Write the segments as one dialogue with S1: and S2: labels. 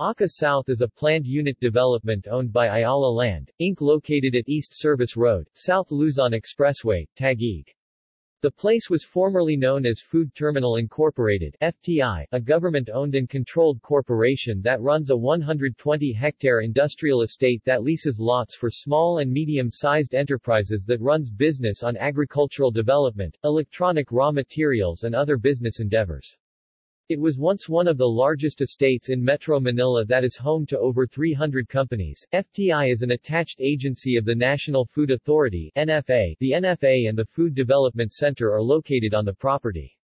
S1: Arca South is a planned unit development owned by Ayala Land, Inc. located at East Service Road, South Luzon Expressway, Taguig. The place was formerly known as Food Terminal Incorporated FTI, a government-owned and controlled corporation that runs a 120-hectare industrial estate that leases lots for small and medium-sized enterprises that runs business on agricultural development, electronic raw materials and other business endeavors. It was once one of the largest estates in Metro Manila that is home to over 300 companies. FTI is an attached agency of the National Food Authority NFA. The NFA and the Food Development Center are located on the property.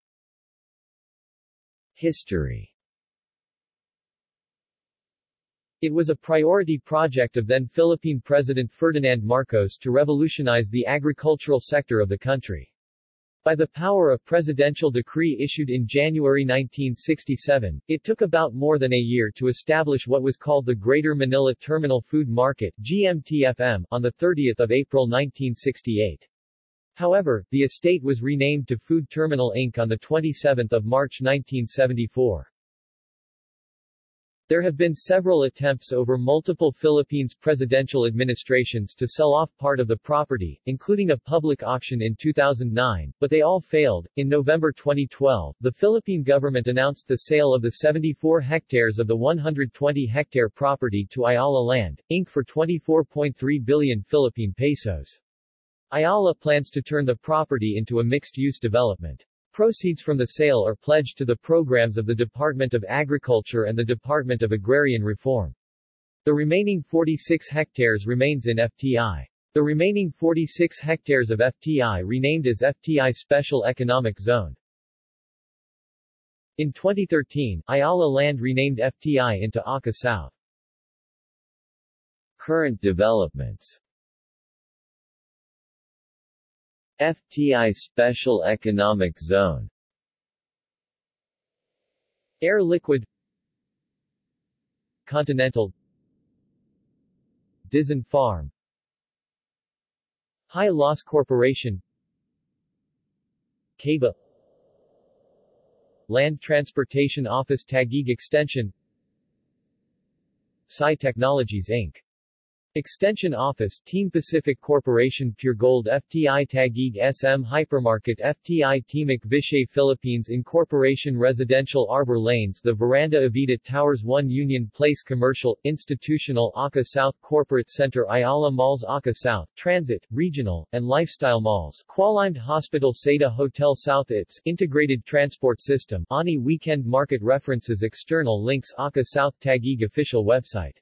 S1: History It was a priority project of then Philippine President Ferdinand Marcos to revolutionize the agricultural sector of the country. By the power of presidential decree issued in January 1967, it took about more than a year to establish what was called the Greater Manila Terminal Food Market GMTFM, on 30 April 1968. However, the estate was renamed to Food Terminal Inc. on 27 March 1974. There have been several attempts over multiple Philippines presidential administrations to sell off part of the property, including a public auction in 2009, but they all failed. In November 2012, the Philippine government announced the sale of the 74 hectares of the 120 hectare property to Ayala Land, Inc. for 24.3 billion Philippine pesos. Ayala plans to turn the property into a mixed-use development. Proceeds from the sale are pledged to the programs of the Department of Agriculture and the Department of Agrarian Reform. The remaining 46 hectares remains in FTI. The remaining 46 hectares of FTI renamed as FTI Special Economic Zone. In 2013, Ayala Land renamed FTI into Arca South. Current developments FTI Special Economic Zone. Air Liquide. Continental. Dizon Farm. High Loss Corporation. CABA Land Transportation Office Taguig Extension. Psi Technologies Inc. Extension Office Team Pacific Corporation Pure Gold FTI Taguig SM Hypermarket FTI Timok Vishay Philippines Incorporation Residential Arbor Lanes The Veranda Avida Towers 1 Union Place Commercial, Institutional Arca South Corporate Center Ayala Malls Arca South, Transit, Regional, and Lifestyle Malls Qualimed Hospital Seda Hotel South ITS, Integrated Transport System Ani Weekend Market References External links Arca South Taguig Official website